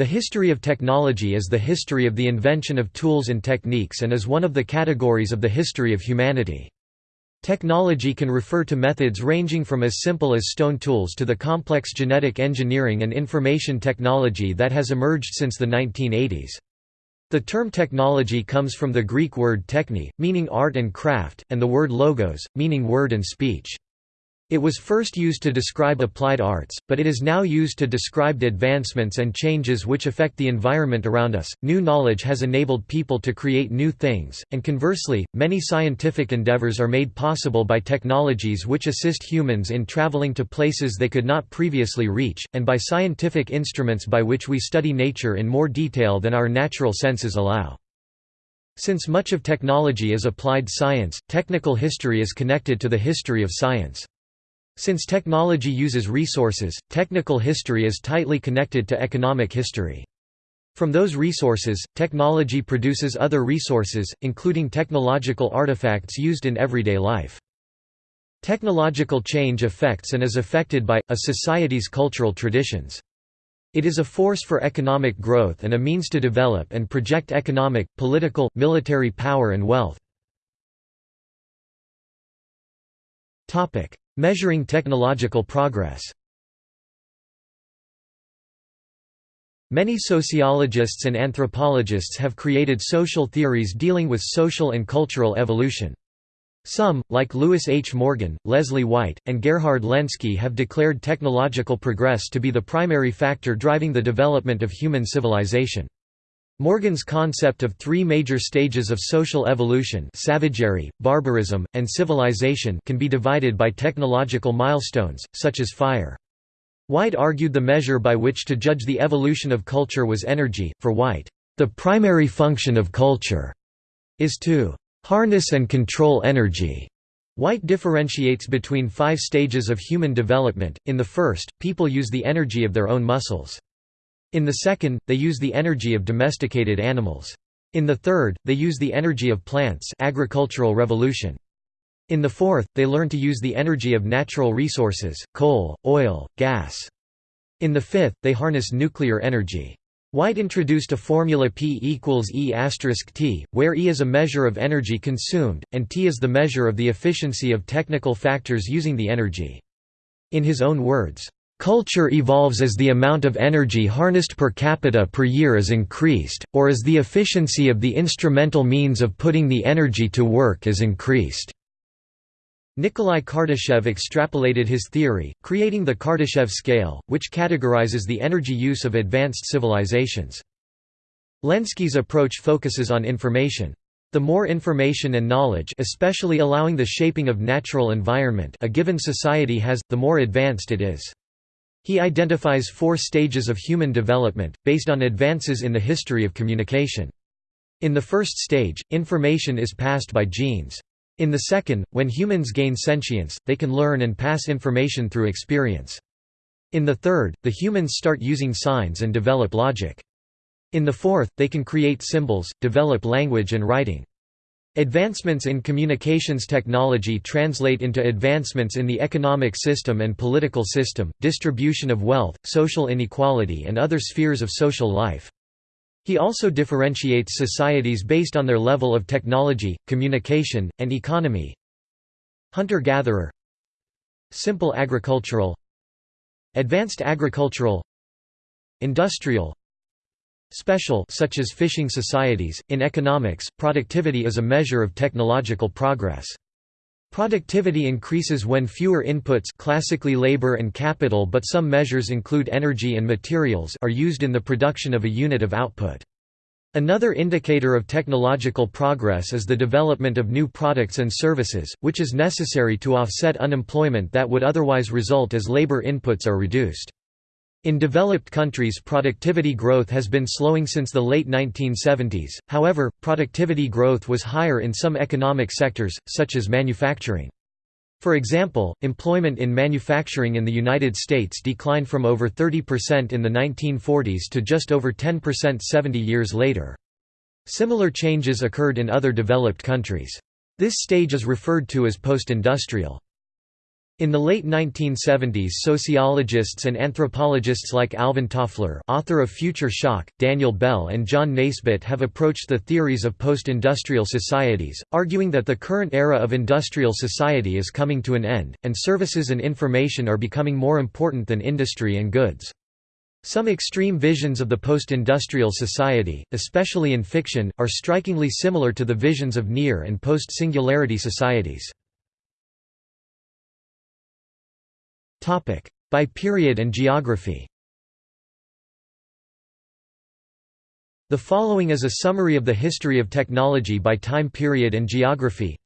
The history of technology is the history of the invention of tools and techniques and is one of the categories of the history of humanity. Technology can refer to methods ranging from as simple as stone tools to the complex genetic engineering and information technology that has emerged since the 1980s. The term technology comes from the Greek word techne, meaning art and craft, and the word logos, meaning word and speech. It was first used to describe applied arts, but it is now used to describe advancements and changes which affect the environment around us. New knowledge has enabled people to create new things, and conversely, many scientific endeavors are made possible by technologies which assist humans in traveling to places they could not previously reach, and by scientific instruments by which we study nature in more detail than our natural senses allow. Since much of technology is applied science, technical history is connected to the history of science. Since technology uses resources, technical history is tightly connected to economic history. From those resources, technology produces other resources, including technological artifacts used in everyday life. Technological change affects and is affected by, a society's cultural traditions. It is a force for economic growth and a means to develop and project economic, political, military power and wealth. Measuring technological progress Many sociologists and anthropologists have created social theories dealing with social and cultural evolution. Some, like Lewis H. Morgan, Leslie White, and Gerhard Lenski have declared technological progress to be the primary factor driving the development of human civilization. Morgan's concept of three major stages of social evolution savagery, barbarism, and civilization can be divided by technological milestones, such as fire. White argued the measure by which to judge the evolution of culture was energy. For White, the primary function of culture is to harness and control energy. White differentiates between five stages of human development. In the first, people use the energy of their own muscles. In the second, they use the energy of domesticated animals. In the third, they use the energy of plants agricultural revolution. In the fourth, they learn to use the energy of natural resources, coal, oil, gas. In the fifth, they harness nuclear energy. White introduced a formula P equals E t, where E is a measure of energy consumed, and T is the measure of the efficiency of technical factors using the energy. In his own words, Culture evolves as the amount of energy harnessed per capita per year is increased, or as the efficiency of the instrumental means of putting the energy to work is increased. Nikolai Kardashev extrapolated his theory, creating the Kardashev scale, which categorizes the energy use of advanced civilizations. Lenski's approach focuses on information. The more information and knowledge especially allowing the shaping of natural environment a given society has, the more advanced it is. He identifies four stages of human development, based on advances in the history of communication. In the first stage, information is passed by genes. In the second, when humans gain sentience, they can learn and pass information through experience. In the third, the humans start using signs and develop logic. In the fourth, they can create symbols, develop language and writing. Advancements in communications technology translate into advancements in the economic system and political system, distribution of wealth, social inequality and other spheres of social life. He also differentiates societies based on their level of technology, communication, and economy. Hunter-gatherer Simple agricultural Advanced agricultural Industrial Special such as fishing societies. In economics, productivity is a measure of technological progress. Productivity increases when fewer inputs classically labor and capital but some measures include energy and materials are used in the production of a unit of output. Another indicator of technological progress is the development of new products and services, which is necessary to offset unemployment that would otherwise result as labor inputs are reduced. In developed countries productivity growth has been slowing since the late 1970s, however, productivity growth was higher in some economic sectors, such as manufacturing. For example, employment in manufacturing in the United States declined from over 30% in the 1940s to just over 10% 70 years later. Similar changes occurred in other developed countries. This stage is referred to as post-industrial. In the late 1970s sociologists and anthropologists like Alvin Toffler author of Future Shock, Daniel Bell and John Naisbitt have approached the theories of post-industrial societies, arguing that the current era of industrial society is coming to an end, and services and information are becoming more important than industry and goods. Some extreme visions of the post-industrial society, especially in fiction, are strikingly similar to the visions of near and post-singularity societies. By period and geography. The following is a summary of the history of technology by time period and geography.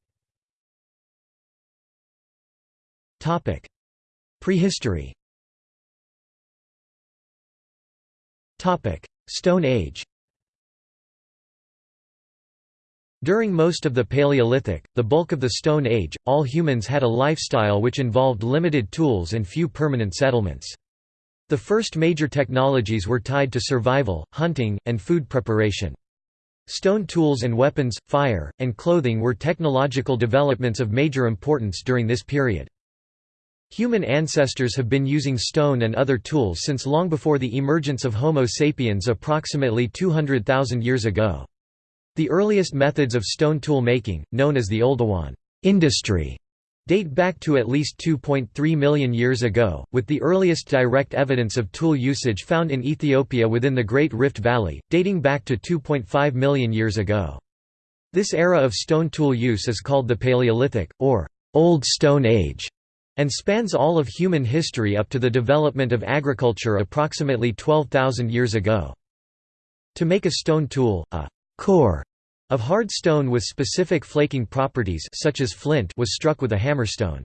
Topic: Prehistory. Topic: Stone Age During most of the Paleolithic, the bulk of the Stone Age, all humans had a lifestyle which involved limited tools and few permanent settlements. The first major technologies were tied to survival, hunting, and food preparation. Stone tools and weapons, fire, and clothing were technological developments of major importance during this period. Human ancestors have been using stone and other tools since long before the emergence of Homo sapiens approximately 200,000 years ago. The earliest methods of stone tool making, known as the Oldowan industry, date back to at least 2.3 million years ago, with the earliest direct evidence of tool usage found in Ethiopia within the Great Rift Valley, dating back to 2.5 million years ago. This era of stone tool use is called the Paleolithic, or Old Stone Age, and spans all of human history up to the development of agriculture approximately 12,000 years ago. To make a stone tool, a core of hard stone with specific flaking properties such as flint was struck with a hammerstone.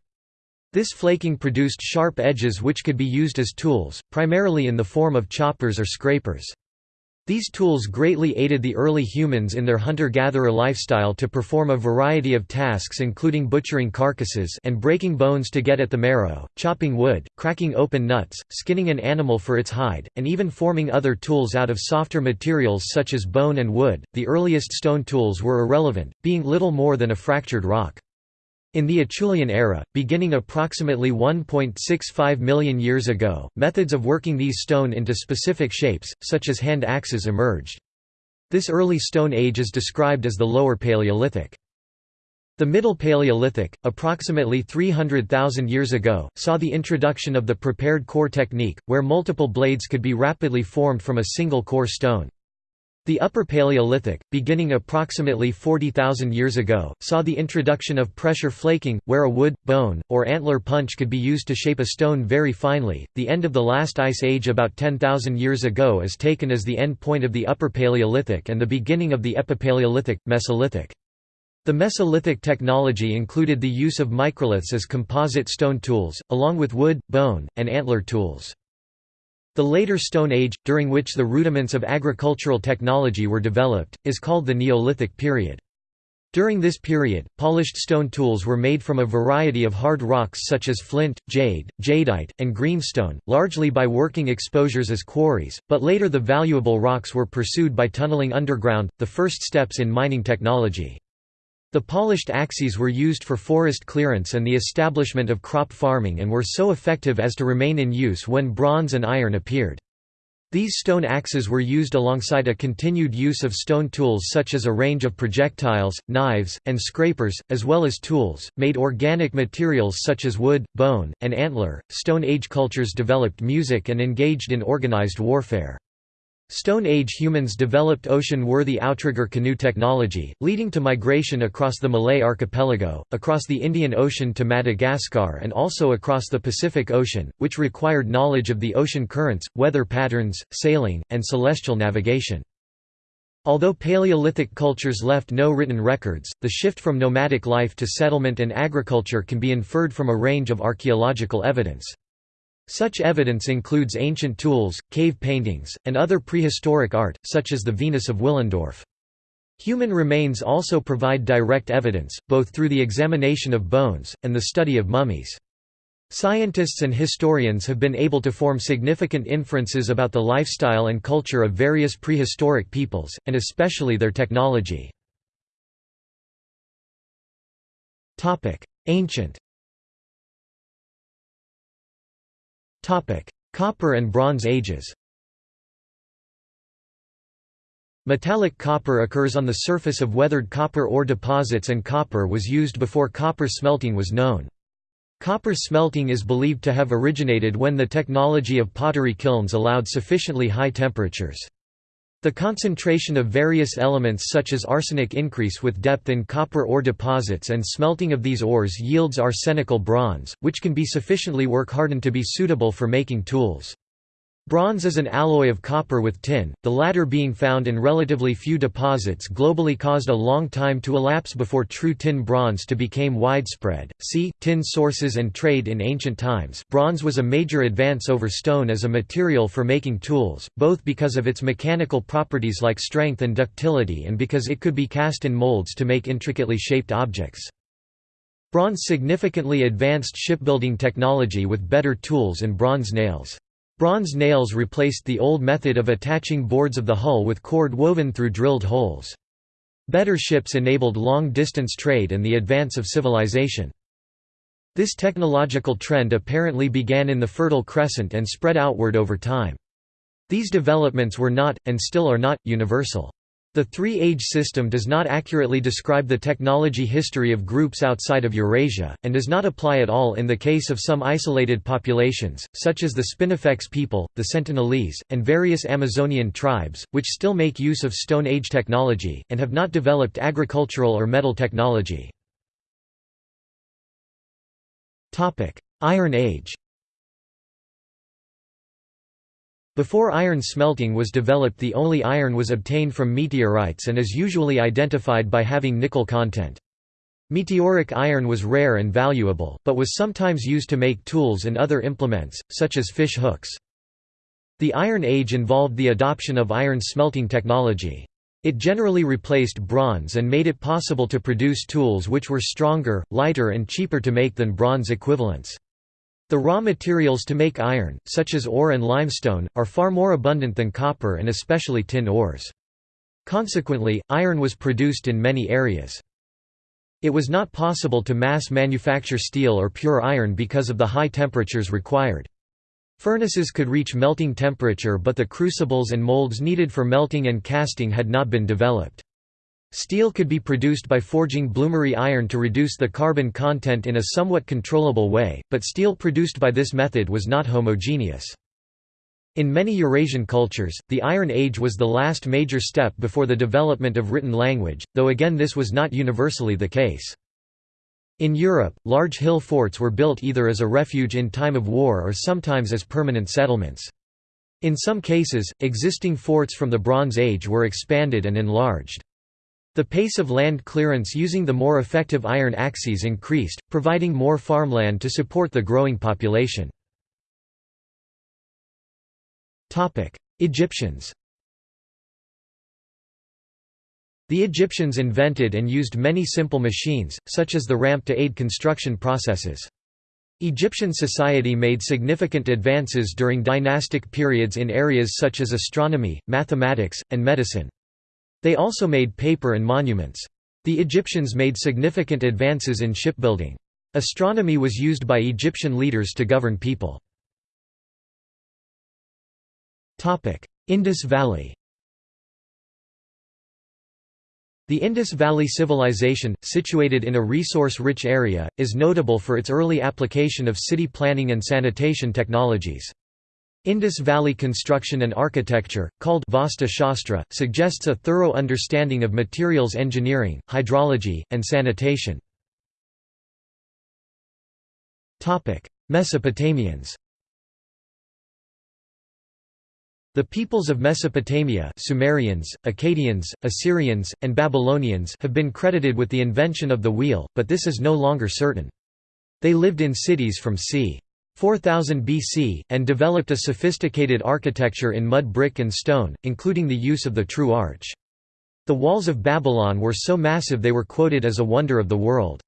This flaking produced sharp edges which could be used as tools, primarily in the form of choppers or scrapers. These tools greatly aided the early humans in their hunter-gatherer lifestyle to perform a variety of tasks including butchering carcasses and breaking bones to get at the marrow, chopping wood, cracking open nuts, skinning an animal for its hide, and even forming other tools out of softer materials such as bone and wood. The earliest stone tools were irrelevant, being little more than a fractured rock. In the Acheulean era, beginning approximately 1.65 million years ago, methods of working these stone into specific shapes, such as hand axes emerged. This early Stone Age is described as the Lower Paleolithic. The Middle Paleolithic, approximately 300,000 years ago, saw the introduction of the prepared core technique, where multiple blades could be rapidly formed from a single core stone. The Upper Paleolithic, beginning approximately 40,000 years ago, saw the introduction of pressure flaking, where a wood, bone, or antler punch could be used to shape a stone very finely. The end of the last ice age about 10,000 years ago is taken as the end point of the Upper Paleolithic and the beginning of the Epipaleolithic, Mesolithic. The Mesolithic technology included the use of microliths as composite stone tools, along with wood, bone, and antler tools. The later Stone Age, during which the rudiments of agricultural technology were developed, is called the Neolithic period. During this period, polished stone tools were made from a variety of hard rocks such as flint, jade, jadeite, and greenstone, largely by working exposures as quarries, but later the valuable rocks were pursued by tunneling underground, the first steps in mining technology. The polished axes were used for forest clearance and the establishment of crop farming and were so effective as to remain in use when bronze and iron appeared. These stone axes were used alongside a continued use of stone tools such as a range of projectiles, knives, and scrapers, as well as tools, made organic materials such as wood, bone, and antler. Stone Age cultures developed music and engaged in organized warfare. Stone Age humans developed ocean-worthy outrigger canoe technology, leading to migration across the Malay archipelago, across the Indian Ocean to Madagascar and also across the Pacific Ocean, which required knowledge of the ocean currents, weather patterns, sailing, and celestial navigation. Although Paleolithic cultures left no written records, the shift from nomadic life to settlement and agriculture can be inferred from a range of archaeological evidence. Such evidence includes ancient tools, cave paintings, and other prehistoric art, such as the Venus of Willendorf. Human remains also provide direct evidence, both through the examination of bones, and the study of mummies. Scientists and historians have been able to form significant inferences about the lifestyle and culture of various prehistoric peoples, and especially their technology. Ancient Copper and Bronze Ages Metallic copper occurs on the surface of weathered copper ore deposits and copper was used before copper smelting was known. Copper smelting is believed to have originated when the technology of pottery kilns allowed sufficiently high temperatures. The concentration of various elements such as arsenic increase with depth in copper ore deposits and smelting of these ores yields arsenical bronze, which can be sufficiently work hardened to be suitable for making tools. Bronze is an alloy of copper with tin, the latter being found in relatively few deposits globally caused a long time to elapse before true tin bronze to became widespread. See tin sources and trade in ancient times. Bronze was a major advance over stone as a material for making tools, both because of its mechanical properties like strength and ductility and because it could be cast in molds to make intricately shaped objects. Bronze significantly advanced shipbuilding technology with better tools and bronze nails. Bronze nails replaced the old method of attaching boards of the hull with cord woven through drilled holes. Better ships enabled long-distance trade and the advance of civilization. This technological trend apparently began in the Fertile Crescent and spread outward over time. These developments were not, and still are not, universal. The three-age system does not accurately describe the technology history of groups outside of Eurasia, and does not apply at all in the case of some isolated populations, such as the Spinifex people, the Sentinelese, and various Amazonian tribes, which still make use of Stone Age technology, and have not developed agricultural or metal technology. Iron Age Before iron smelting was developed the only iron was obtained from meteorites and is usually identified by having nickel content. Meteoric iron was rare and valuable, but was sometimes used to make tools and other implements, such as fish hooks. The Iron Age involved the adoption of iron smelting technology. It generally replaced bronze and made it possible to produce tools which were stronger, lighter and cheaper to make than bronze equivalents. The raw materials to make iron, such as ore and limestone, are far more abundant than copper and especially tin ores. Consequently, iron was produced in many areas. It was not possible to mass manufacture steel or pure iron because of the high temperatures required. Furnaces could reach melting temperature but the crucibles and molds needed for melting and casting had not been developed. Steel could be produced by forging bloomery iron to reduce the carbon content in a somewhat controllable way, but steel produced by this method was not homogeneous. In many Eurasian cultures, the Iron Age was the last major step before the development of written language, though again this was not universally the case. In Europe, large hill forts were built either as a refuge in time of war or sometimes as permanent settlements. In some cases, existing forts from the Bronze Age were expanded and enlarged. The pace of land clearance using the more effective iron axes increased, providing more farmland to support the growing population. Egyptians The Egyptians invented and used many simple machines, such as the ramp to aid construction processes. Egyptian society made significant advances during dynastic periods in areas such as astronomy, mathematics, and medicine. They also made paper and monuments. The Egyptians made significant advances in shipbuilding. Astronomy was used by Egyptian leaders to govern people. Indus Valley The Indus Valley Civilization, situated in a resource-rich area, is notable for its early application of city planning and sanitation technologies. Indus Valley construction and architecture, called Vastu Shastra, suggests a thorough understanding of materials engineering, hydrology, and sanitation. Mesopotamians The peoples of Mesopotamia Sumerians, Akkadians, Assyrians, and Babylonians have been credited with the invention of the wheel, but this is no longer certain. They lived in cities from c. 4000 BC, and developed a sophisticated architecture in mud brick and stone, including the use of the true arch. The walls of Babylon were so massive they were quoted as a wonder of the world.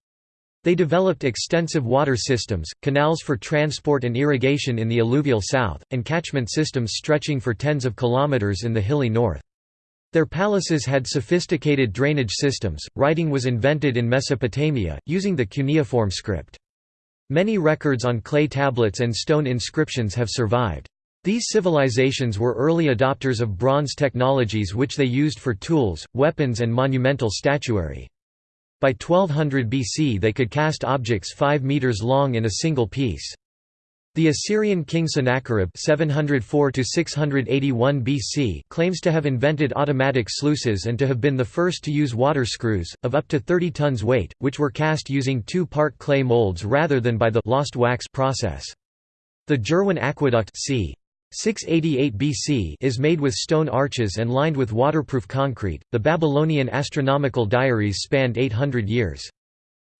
They developed extensive water systems, canals for transport and irrigation in the alluvial south, and catchment systems stretching for tens of kilometers in the hilly north. Their palaces had sophisticated drainage systems. Writing was invented in Mesopotamia, using the cuneiform script. Many records on clay tablets and stone inscriptions have survived. These civilizations were early adopters of bronze technologies which they used for tools, weapons and monumental statuary. By 1200 BC they could cast objects 5 meters long in a single piece. The Assyrian king Sennacherib 704 BC claims to have invented automatic sluices and to have been the first to use water screws, of up to 30 tons weight, which were cast using two-part clay molds rather than by the lost wax process. The Jirwan aqueduct c. 688 BC is made with stone arches and lined with waterproof concrete. The Babylonian astronomical diaries spanned 800 years.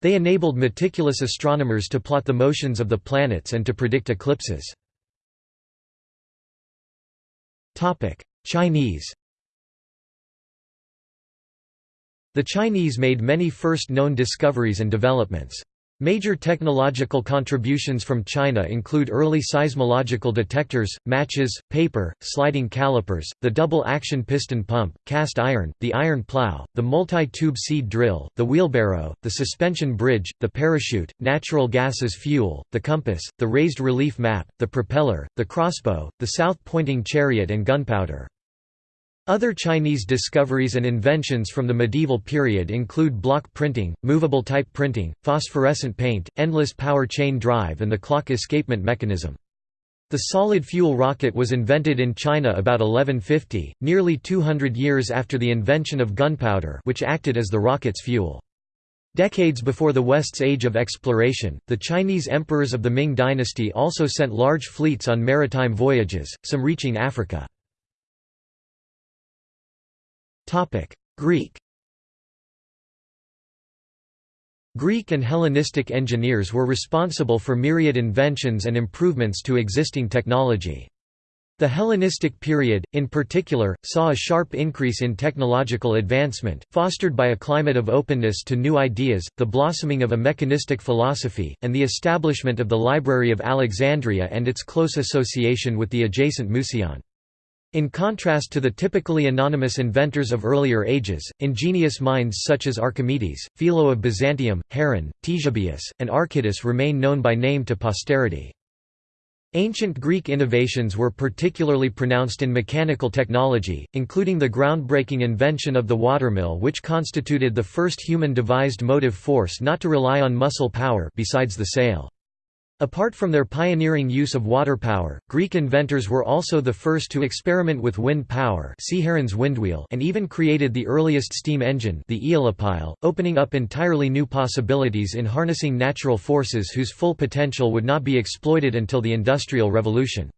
They enabled meticulous astronomers to plot the motions of the planets and to predict eclipses. Chinese The Chinese made many first known discoveries and developments. Major technological contributions from China include early seismological detectors, matches, paper, sliding calipers, the double-action piston pump, cast iron, the iron plow, the multi-tube seed drill, the wheelbarrow, the suspension bridge, the parachute, natural gas as fuel, the compass, the raised relief map, the propeller, the crossbow, the south-pointing chariot and gunpowder. Other Chinese discoveries and inventions from the medieval period include block printing, movable type printing, phosphorescent paint, endless power chain drive and the clock escapement mechanism. The solid fuel rocket was invented in China about 1150, nearly 200 years after the invention of gunpowder which acted as the rocket's fuel. Decades before the West's age of exploration, the Chinese emperors of the Ming dynasty also sent large fleets on maritime voyages, some reaching Africa. Greek Greek and Hellenistic engineers were responsible for myriad inventions and improvements to existing technology. The Hellenistic period, in particular, saw a sharp increase in technological advancement, fostered by a climate of openness to new ideas, the blossoming of a mechanistic philosophy, and the establishment of the Library of Alexandria and its close association with the adjacent Museion. In contrast to the typically anonymous inventors of earlier ages, ingenious minds such as Archimedes, Philo of Byzantium, Heron, Ctesibius, and Archytas remain known by name to posterity. Ancient Greek innovations were particularly pronounced in mechanical technology, including the groundbreaking invention of the watermill which constituted the first human-devised motive force not to rely on muscle power besides the sail. Apart from their pioneering use of water power, Greek inventors were also the first to experiment with wind power windwheel and even created the earliest steam engine the aeolipile, opening up entirely new possibilities in harnessing natural forces whose full potential would not be exploited until the Industrial Revolution.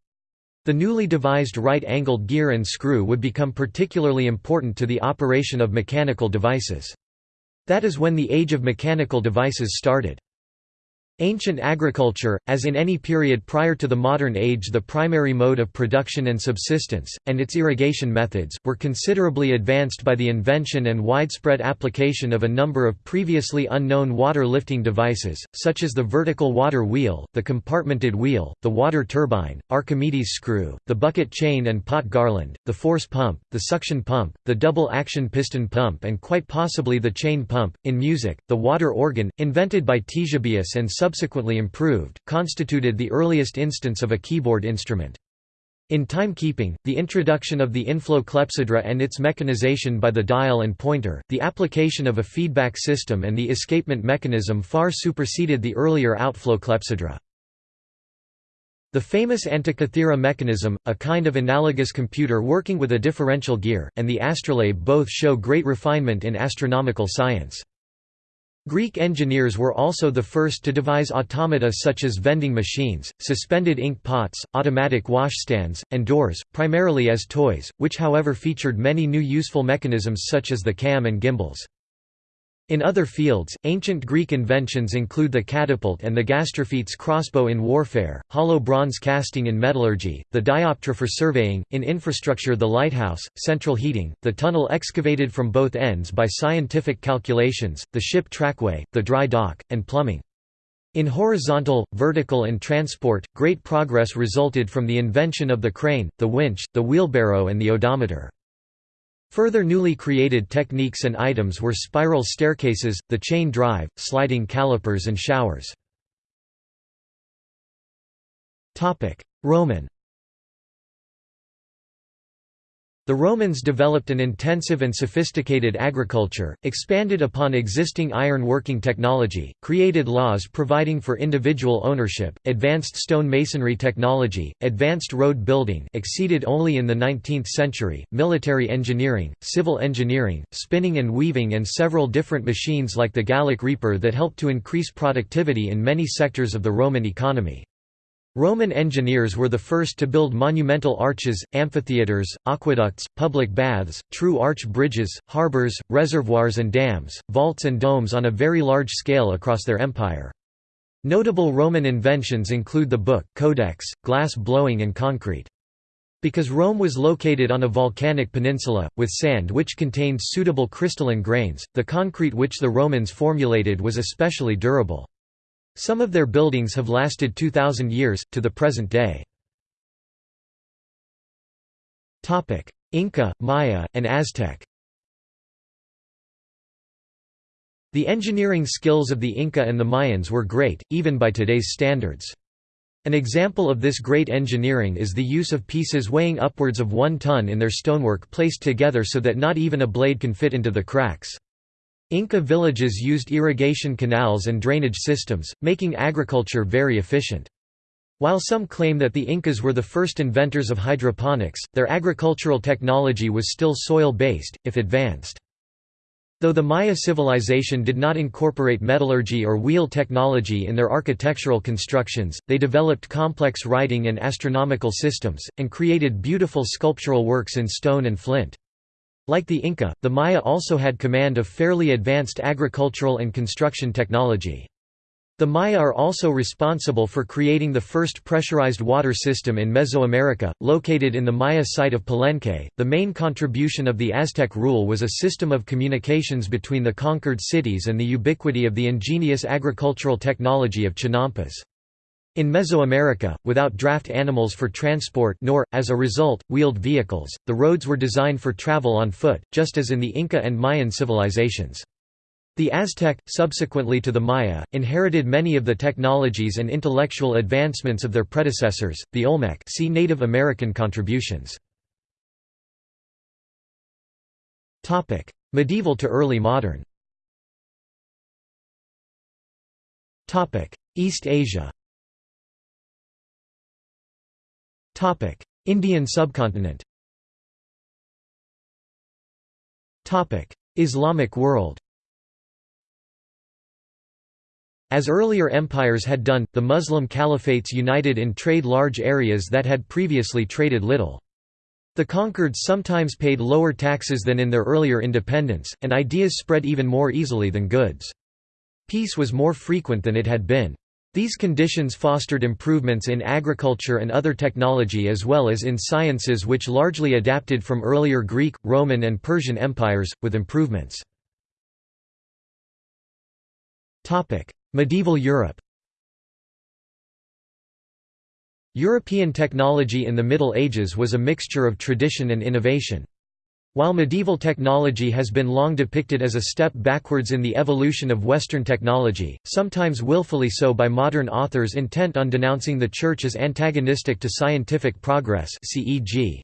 The newly devised right-angled gear and screw would become particularly important to the operation of mechanical devices. That is when the age of mechanical devices started. Ancient agriculture, as in any period prior to the modern age the primary mode of production and subsistence, and its irrigation methods, were considerably advanced by the invention and widespread application of a number of previously unknown water-lifting devices, such as the vertical water wheel, the compartmented wheel, the water turbine, Archimedes' screw, the bucket chain and pot garland, the force pump, the suction pump, the double-action piston pump and quite possibly the chain pump. In music, the water organ, invented by Ctesibius and subsequently improved, constituted the earliest instance of a keyboard instrument. In timekeeping, the introduction of the inflow clepsydra and its mechanization by the dial and pointer, the application of a feedback system and the escapement mechanism far superseded the earlier outflow clepsydra. The famous Antikythera mechanism, a kind of analogous computer working with a differential gear, and the astrolabe both show great refinement in astronomical science. Greek engineers were also the first to devise automata such as vending machines, suspended ink pots, automatic washstands, and doors, primarily as toys, which however featured many new useful mechanisms such as the cam and gimbals. In other fields, ancient Greek inventions include the catapult and the gastrophetes crossbow in warfare, hollow bronze casting in metallurgy, the dioptra for surveying, in infrastructure the lighthouse, central heating, the tunnel excavated from both ends by scientific calculations, the ship trackway, the dry dock, and plumbing. In horizontal, vertical and transport, great progress resulted from the invention of the crane, the winch, the wheelbarrow and the odometer. Further newly created techniques and items were spiral staircases, the chain drive, sliding calipers and showers. Roman The Romans developed an intensive and sophisticated agriculture, expanded upon existing iron-working technology, created laws providing for individual ownership, advanced stone masonry technology, advanced road building exceeded only in the 19th century, military engineering, civil engineering, spinning and weaving and several different machines like the Gallic reaper that helped to increase productivity in many sectors of the Roman economy. Roman engineers were the first to build monumental arches, amphitheatres, aqueducts, public baths, true arch bridges, harbours, reservoirs and dams, vaults and domes on a very large scale across their empire. Notable Roman inventions include the book, codex, glass blowing and concrete. Because Rome was located on a volcanic peninsula, with sand which contained suitable crystalline grains, the concrete which the Romans formulated was especially durable. Some of their buildings have lasted 2,000 years, to the present day. Inca, Maya, and Aztec The engineering skills of the Inca and the Mayans were great, even by today's standards. An example of this great engineering is the use of pieces weighing upwards of one ton in their stonework placed together so that not even a blade can fit into the cracks. Inca villages used irrigation canals and drainage systems, making agriculture very efficient. While some claim that the Incas were the first inventors of hydroponics, their agricultural technology was still soil-based, if advanced. Though the Maya civilization did not incorporate metallurgy or wheel technology in their architectural constructions, they developed complex writing and astronomical systems, and created beautiful sculptural works in stone and flint. Like the Inca, the Maya also had command of fairly advanced agricultural and construction technology. The Maya are also responsible for creating the first pressurized water system in Mesoamerica, located in the Maya site of Palenque. The main contribution of the Aztec rule was a system of communications between the conquered cities and the ubiquity of the ingenious agricultural technology of chinampas. In Mesoamerica, without draft animals for transport nor, as a result, wheeled vehicles, the roads were designed for travel on foot, just as in the Inca and Mayan civilizations. The Aztec, subsequently to the Maya, inherited many of the technologies and intellectual advancements of their predecessors, the Olmec see Native American contributions. Medieval to early modern East Asia Indian subcontinent Islamic world As earlier empires had done, the Muslim caliphates united in trade large areas that had previously traded little. The conquered sometimes paid lower taxes than in their earlier independence, and ideas spread even more easily than goods. Peace was more frequent than it had been. These conditions fostered improvements in agriculture and other technology as well as in sciences which largely adapted from earlier Greek, Roman and Persian empires, with improvements. Medieval Europe European technology in the Middle Ages was a mixture of tradition and innovation. While medieval technology has been long depicted as a step backwards in the evolution of Western technology, sometimes willfully so by modern authors intent on denouncing the Church as antagonistic to scientific progress CEG.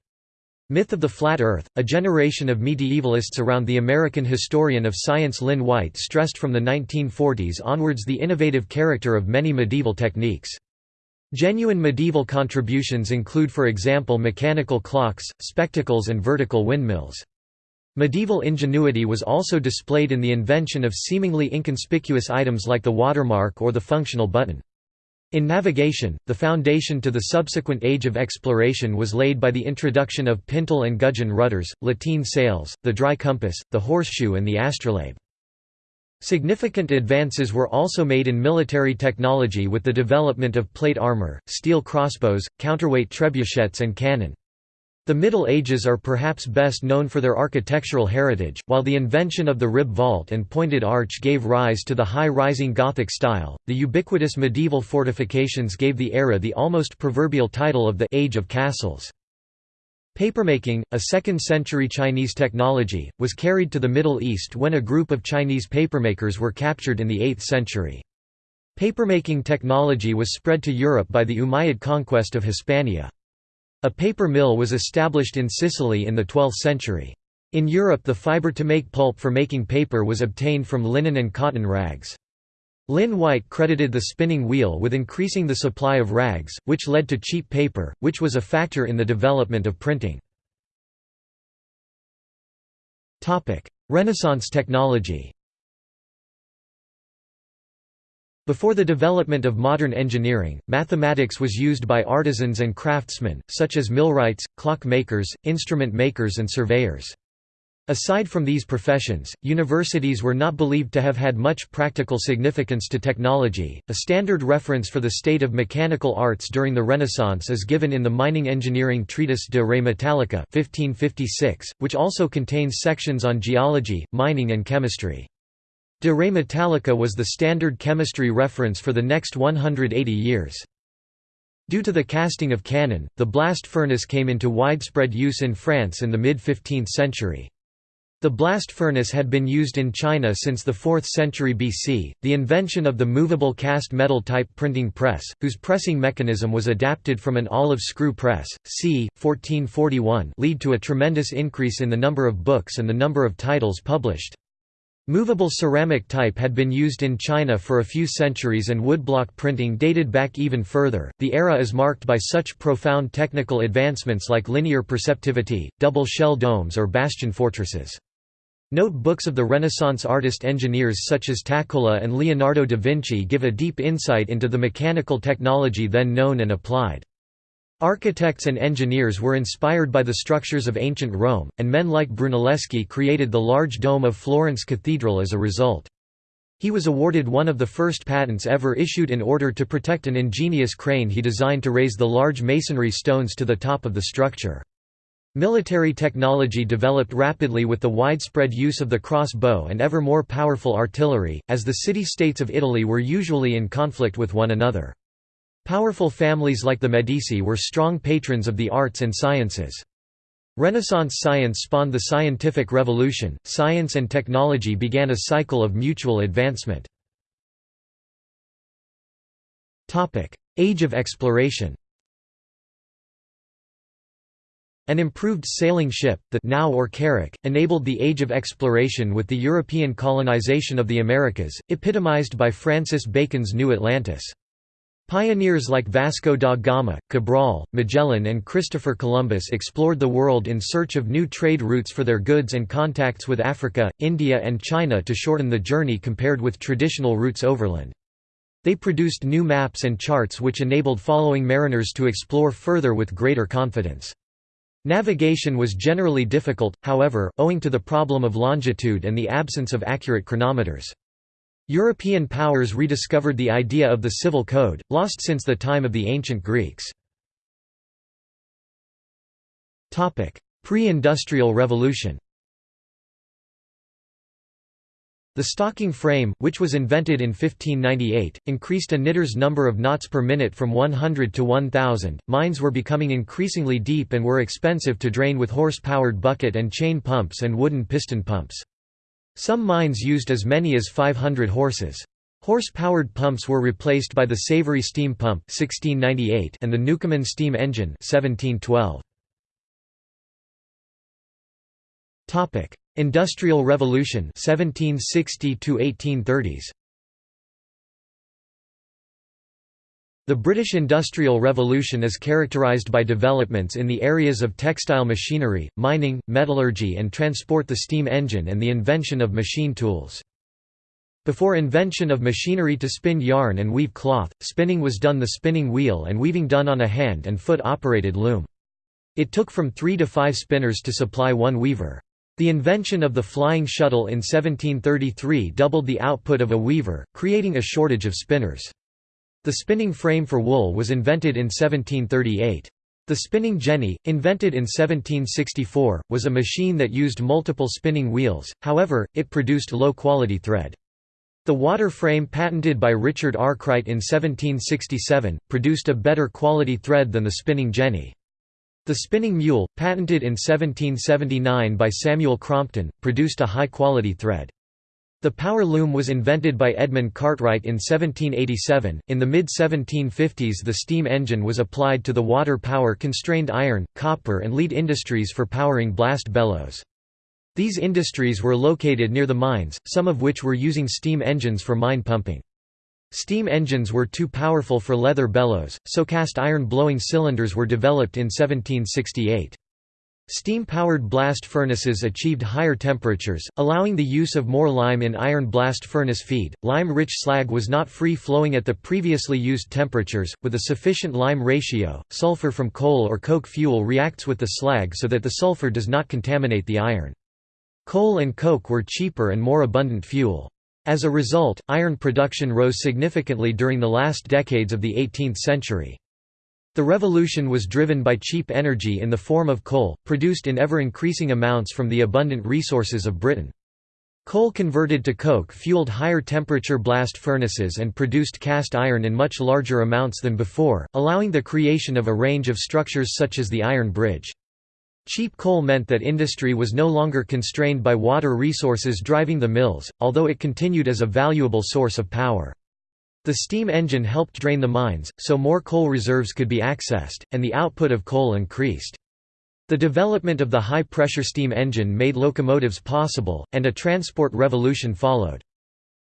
Myth of the Flat Earth, a generation of medievalists around the American historian of science Lynn White stressed from the 1940s onwards the innovative character of many medieval techniques. Genuine medieval contributions include for example mechanical clocks, spectacles and vertical windmills. Medieval ingenuity was also displayed in the invention of seemingly inconspicuous items like the watermark or the functional button. In navigation, the foundation to the subsequent age of exploration was laid by the introduction of pintle and gudgeon rudders, lateen sails, the dry compass, the horseshoe and the astrolabe. Significant advances were also made in military technology with the development of plate armor, steel crossbows, counterweight trebuchets and cannon. The Middle Ages are perhaps best known for their architectural heritage, while the invention of the rib vault and pointed arch gave rise to the high-rising Gothic style, the ubiquitous medieval fortifications gave the era the almost proverbial title of the «Age of Castles». Papermaking, a 2nd-century Chinese technology, was carried to the Middle East when a group of Chinese papermakers were captured in the 8th century. Papermaking technology was spread to Europe by the Umayyad conquest of Hispania. A paper mill was established in Sicily in the 12th century. In Europe the fibre to make pulp for making paper was obtained from linen and cotton rags. Lynn White credited the spinning wheel with increasing the supply of rags, which led to cheap paper, which was a factor in the development of printing. Renaissance technology Before the development of modern engineering, mathematics was used by artisans and craftsmen, such as millwrights, clock makers, instrument makers and surveyors. Aside from these professions, universities were not believed to have had much practical significance to technology. A standard reference for the state of mechanical arts during the Renaissance is given in the mining engineering treatise De Re Metallica, 1556, which also contains sections on geology, mining, and chemistry. De Re Metallica was the standard chemistry reference for the next 180 years. Due to the casting of cannon, the blast furnace came into widespread use in France in the mid-15th century. The blast furnace had been used in China since the 4th century BC. The invention of the movable cast metal type printing press, whose pressing mechanism was adapted from an olive screw press, c. 1441, lead to a tremendous increase in the number of books and the number of titles published. Movable ceramic type had been used in China for a few centuries and woodblock printing dated back even further. The era is marked by such profound technical advancements like linear perspective, double shell domes or bastion fortresses. Note books of the Renaissance artist-engineers such as Taccola and Leonardo da Vinci give a deep insight into the mechanical technology then known and applied. Architects and engineers were inspired by the structures of ancient Rome, and men like Brunelleschi created the large dome of Florence Cathedral as a result. He was awarded one of the first patents ever issued in order to protect an ingenious crane he designed to raise the large masonry stones to the top of the structure. Military technology developed rapidly with the widespread use of the crossbow and ever more powerful artillery, as the city-states of Italy were usually in conflict with one another. Powerful families like the Medici were strong patrons of the arts and sciences. Renaissance science spawned the scientific revolution, science and technology began a cycle of mutual advancement. Age of exploration An improved sailing ship, the nau or carrack, enabled the age of exploration with the European colonization of the Americas, epitomized by Francis Bacon's New Atlantis. Pioneers like Vasco da Gama, Cabral, Magellan and Christopher Columbus explored the world in search of new trade routes for their goods and contacts with Africa, India and China to shorten the journey compared with traditional routes overland. They produced new maps and charts which enabled following mariners to explore further with greater confidence. Navigation was generally difficult, however, owing to the problem of longitude and the absence of accurate chronometers. European powers rediscovered the idea of the civil code, lost since the time of the ancient Greeks. Pre-industrial revolution The stocking frame, which was invented in 1598, increased a knitter's number of knots per minute from 100 to 1000. Mines were becoming increasingly deep and were expensive to drain with horse-powered bucket and chain pumps and wooden piston pumps. Some mines used as many as 500 horses. Horse-powered pumps were replaced by the Savery steam pump 1698 and the Newcomen steam engine 1712. Topic: Industrial Revolution 1760 1830s The British Industrial Revolution is characterised by developments in the areas of textile machinery, mining, metallurgy and transport the steam engine and the invention of machine tools. Before invention of machinery to spin yarn and weave cloth, spinning was done the spinning wheel and weaving done on a hand and foot operated loom. It took from three to five spinners to supply one weaver. The invention of the flying shuttle in 1733 doubled the output of a weaver, creating a shortage of spinners. The spinning frame for wool was invented in 1738. The spinning jenny, invented in 1764, was a machine that used multiple spinning wheels, however, it produced low-quality thread. The water frame patented by Richard Arkwright in 1767, produced a better quality thread than the spinning jenny. The spinning mule, patented in 1779 by Samuel Crompton, produced a high-quality thread. The power loom was invented by Edmund Cartwright in 1787. In the mid 1750s, the steam engine was applied to the water power constrained iron, copper, and lead industries for powering blast bellows. These industries were located near the mines, some of which were using steam engines for mine pumping. Steam engines were too powerful for leather bellows, so cast iron blowing cylinders were developed in 1768. Steam-powered blast furnaces achieved higher temperatures, allowing the use of more lime in iron blast furnace feed. Lime-rich slag was not free-flowing at the previously used temperatures, with a sufficient lime ratio. Sulfur from coal or coke fuel reacts with the slag so that the sulfur does not contaminate the iron. Coal and coke were cheaper and more abundant fuel. As a result, iron production rose significantly during the last decades of the 18th century. The revolution was driven by cheap energy in the form of coal, produced in ever-increasing amounts from the abundant resources of Britain. Coal converted to coke fueled higher temperature blast furnaces and produced cast iron in much larger amounts than before, allowing the creation of a range of structures such as the Iron Bridge. Cheap coal meant that industry was no longer constrained by water resources driving the mills, although it continued as a valuable source of power. The steam engine helped drain the mines, so more coal reserves could be accessed, and the output of coal increased. The development of the high-pressure steam engine made locomotives possible, and a transport revolution followed.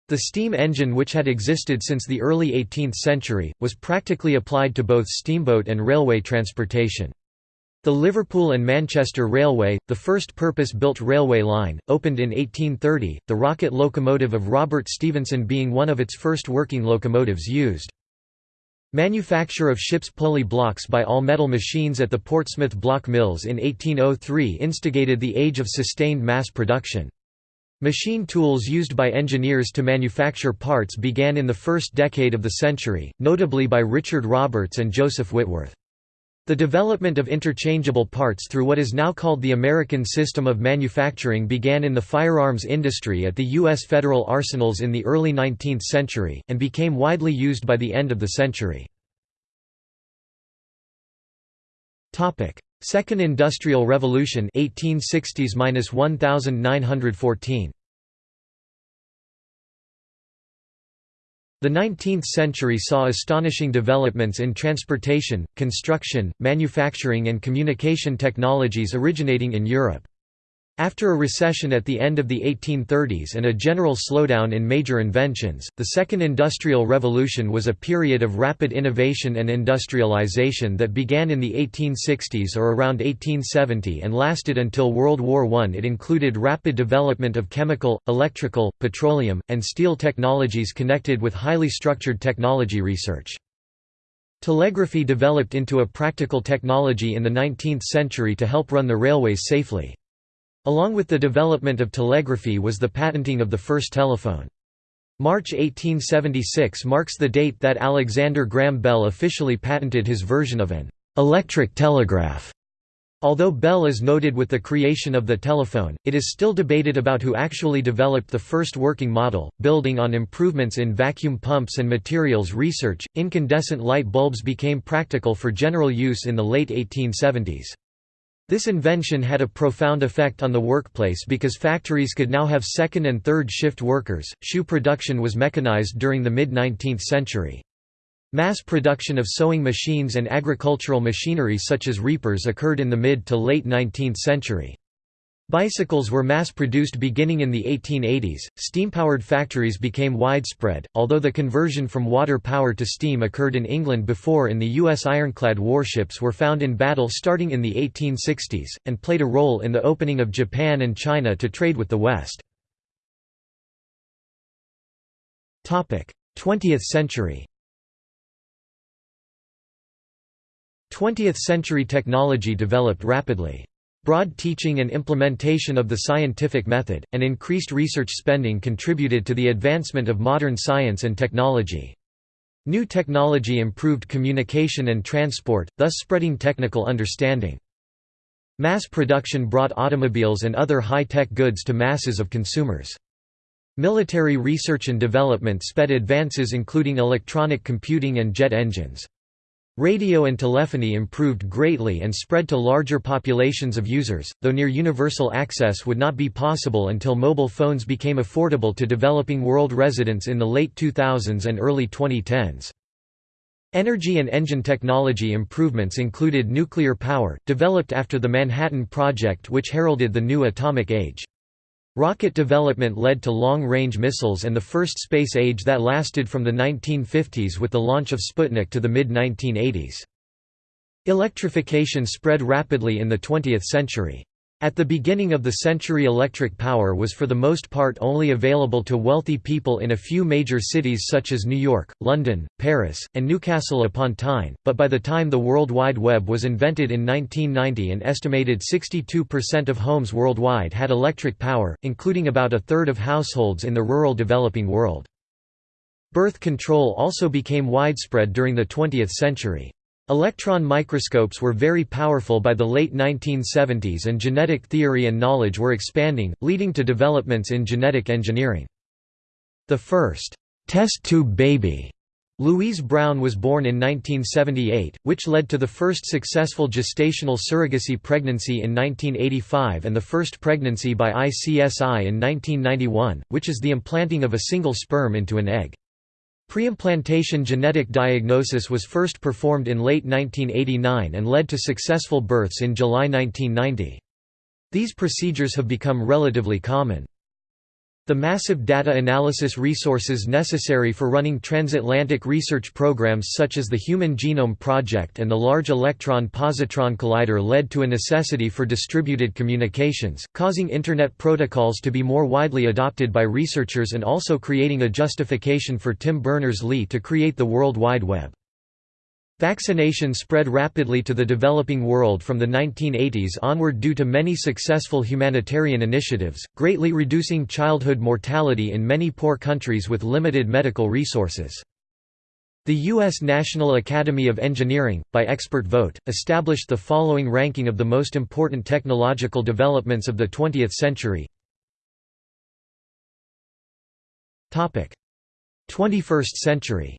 The steam engine which had existed since the early 18th century, was practically applied to both steamboat and railway transportation. The Liverpool and Manchester Railway, the first purpose-built railway line, opened in 1830, the rocket locomotive of Robert Stephenson being one of its first working locomotives used. Manufacture of ship's pulley blocks by all-metal machines at the Portsmouth Block Mills in 1803 instigated the age of sustained mass production. Machine tools used by engineers to manufacture parts began in the first decade of the century, notably by Richard Roberts and Joseph Whitworth. The development of interchangeable parts through what is now called the American System of Manufacturing began in the firearms industry at the U.S. federal arsenals in the early 19th century, and became widely used by the end of the century. Second Industrial Revolution 1860s-1914 The 19th century saw astonishing developments in transportation, construction, manufacturing and communication technologies originating in Europe. After a recession at the end of the 1830s and a general slowdown in major inventions, the Second Industrial Revolution was a period of rapid innovation and industrialization that began in the 1860s or around 1870 and lasted until World War I. It included rapid development of chemical, electrical, petroleum, and steel technologies connected with highly structured technology research. Telegraphy developed into a practical technology in the 19th century to help run the railways safely. Along with the development of telegraphy was the patenting of the first telephone. March 1876 marks the date that Alexander Graham Bell officially patented his version of an electric telegraph. Although Bell is noted with the creation of the telephone, it is still debated about who actually developed the first working model. Building on improvements in vacuum pumps and materials research, incandescent light bulbs became practical for general use in the late 1870s. This invention had a profound effect on the workplace because factories could now have second and third shift workers. Shoe production was mechanized during the mid 19th century. Mass production of sewing machines and agricultural machinery such as reapers occurred in the mid to late 19th century. Bicycles were mass-produced beginning in the 1880s. Steam-powered factories became widespread, although the conversion from water power to steam occurred in England before in the U.S. ironclad warships were found in battle starting in the 1860s, and played a role in the opening of Japan and China to trade with the West. 20th century 20th century technology developed rapidly. Broad teaching and implementation of the scientific method, and increased research spending contributed to the advancement of modern science and technology. New technology improved communication and transport, thus spreading technical understanding. Mass production brought automobiles and other high-tech goods to masses of consumers. Military research and development sped advances including electronic computing and jet engines. Radio and telephony improved greatly and spread to larger populations of users, though near universal access would not be possible until mobile phones became affordable to developing world residents in the late 2000s and early 2010s. Energy and engine technology improvements included nuclear power, developed after the Manhattan Project which heralded the new atomic age. Rocket development led to long-range missiles and the first space age that lasted from the 1950s with the launch of Sputnik to the mid-1980s. Electrification spread rapidly in the 20th century. At the beginning of the century electric power was for the most part only available to wealthy people in a few major cities such as New York, London, Paris, and Newcastle upon Tyne, but by the time the World Wide Web was invented in 1990 an estimated 62% of homes worldwide had electric power, including about a third of households in the rural developing world. Birth control also became widespread during the 20th century. Electron microscopes were very powerful by the late 1970s and genetic theory and knowledge were expanding, leading to developments in genetic engineering. The first test tube baby Louise Brown was born in 1978, which led to the first successful gestational surrogacy pregnancy in 1985 and the first pregnancy by ICSI in 1991, which is the implanting of a single sperm into an egg. Preimplantation genetic diagnosis was first performed in late 1989 and led to successful births in July 1990. These procedures have become relatively common. The massive data analysis resources necessary for running transatlantic research programs such as the Human Genome Project and the Large Electron Positron Collider led to a necessity for distributed communications, causing Internet protocols to be more widely adopted by researchers and also creating a justification for Tim Berners-Lee to create the World Wide Web. Vaccination spread rapidly to the developing world from the 1980s onward due to many successful humanitarian initiatives, greatly reducing childhood mortality in many poor countries with limited medical resources. The U.S. National Academy of Engineering, by expert vote, established the following ranking of the most important technological developments of the 20th century. 21st century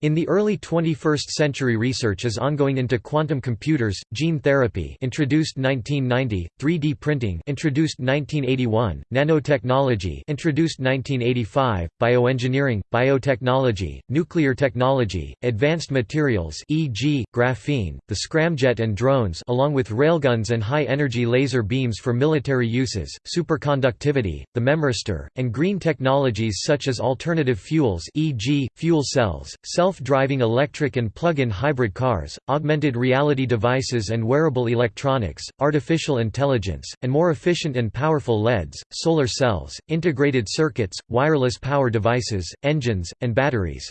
In the early 21st century research is ongoing into quantum computers, gene therapy introduced 1990, 3D printing introduced 1981, nanotechnology introduced 1985, bioengineering, biotechnology, nuclear technology, advanced materials e.g., graphene, the scramjet and drones along with railguns and high-energy laser beams for military uses, superconductivity, the memristor, and green technologies such as alternative fuels e.g., fuel cells, cell self-driving electric and plug-in hybrid cars, augmented reality devices and wearable electronics, artificial intelligence, and more efficient and powerful LEDs, solar cells, integrated circuits, wireless power devices, engines, and batteries.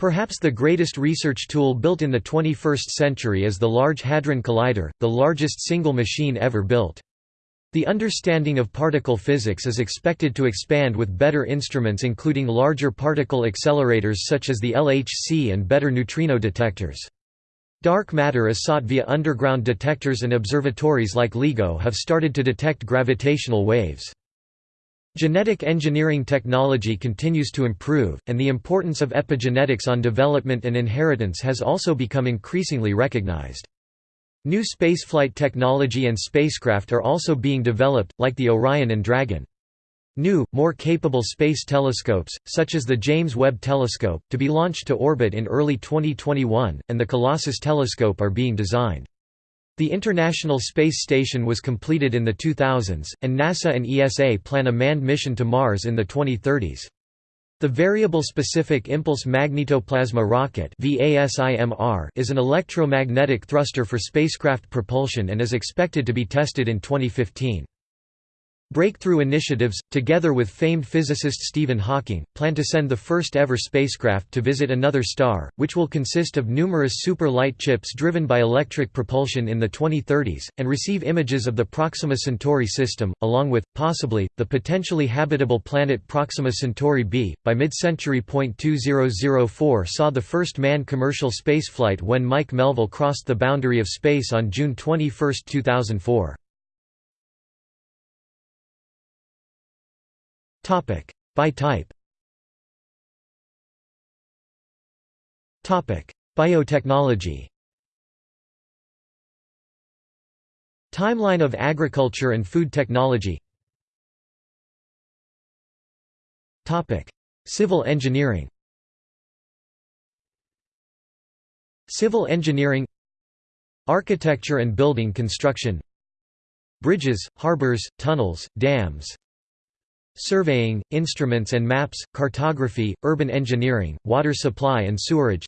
Perhaps the greatest research tool built in the 21st century is the Large Hadron Collider, the largest single machine ever built. The understanding of particle physics is expected to expand with better instruments including larger particle accelerators such as the LHC and better neutrino detectors. Dark matter is sought via underground detectors and observatories like LIGO have started to detect gravitational waves. Genetic engineering technology continues to improve, and the importance of epigenetics on development and inheritance has also become increasingly recognized. New spaceflight technology and spacecraft are also being developed, like the Orion and Dragon. New, more capable space telescopes, such as the James Webb Telescope, to be launched to orbit in early 2021, and the Colossus Telescope are being designed. The International Space Station was completed in the 2000s, and NASA and ESA plan a manned mission to Mars in the 2030s. The Variable Specific Impulse Magnetoplasma Rocket is an electromagnetic thruster for spacecraft propulsion and is expected to be tested in 2015. Breakthrough Initiatives, together with famed physicist Stephen Hawking, plan to send the first ever spacecraft to visit another star, which will consist of numerous super light chips driven by electric propulsion in the 2030s, and receive images of the Proxima Centauri system, along with, possibly, the potentially habitable planet Proxima Centauri b. By mid century. 2004 saw the first manned commercial spaceflight when Mike Melvill crossed the boundary of space on June 21, 2004. By type. Biotechnology. Timeline of agriculture and food technology. Topic. Civil engineering. Civil engineering. Architecture and building construction. Bridges, harbors, tunnels, dams Surveying, instruments and maps, cartography, urban engineering, water supply and sewerage.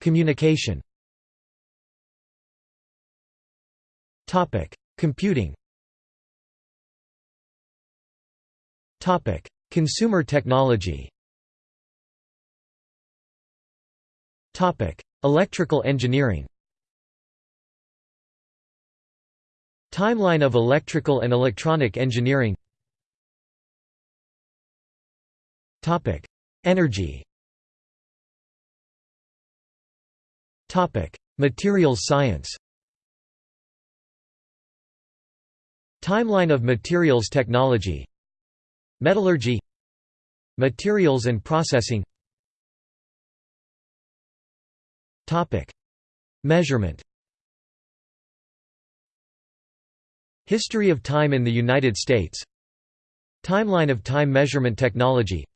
Communication. Computing. Consumer technology. Electrical engineering Timeline of electrical and electronic engineering. Energy. Materials science. Timeline of materials technology. Metallurgy. Materials and processing. Measurement History of time in the United States. Timeline of time measurement technology.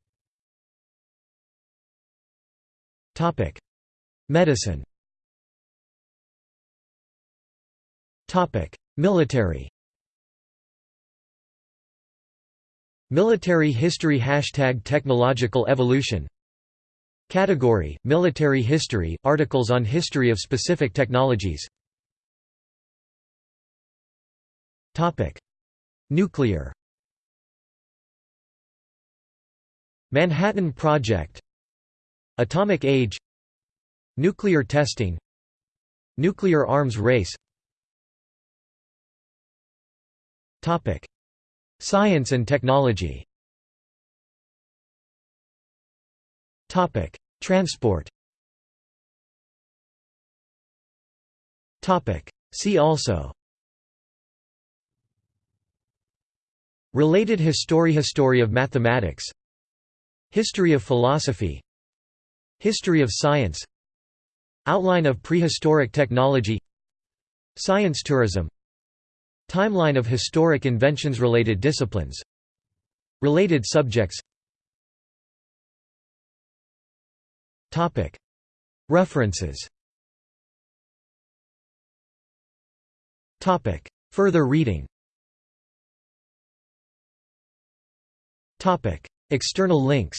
Medicine. Military. Military history Hashtag technological evolution. Category, Military history, articles on history of specific technologies Nuclear. Manhattan Project. Atomic age. Nuclear testing. Nuclear arms race. Science and technology. Topic: Transport. Topic: See also. Related history History of mathematics. History of philosophy. History of science. Outline of prehistoric technology. Science tourism. Timeline of historic inventions Related disciplines. Related subjects. References. Further reading External links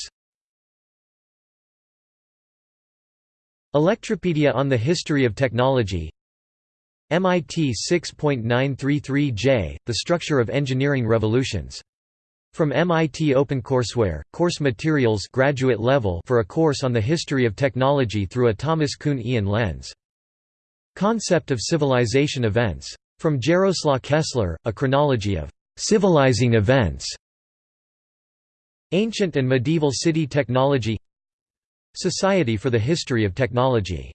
Electropedia on the history of technology MIT 6.933J, The Structure of Engineering Revolutions from MIT OpenCourseware, course materials graduate level for a course on the history of technology through a Thomas Kuhnian lens. Concept of civilization events. From Jaroslaw Kessler, A Chronology of Civilizing Events. Ancient and Medieval City Technology Society for the History of Technology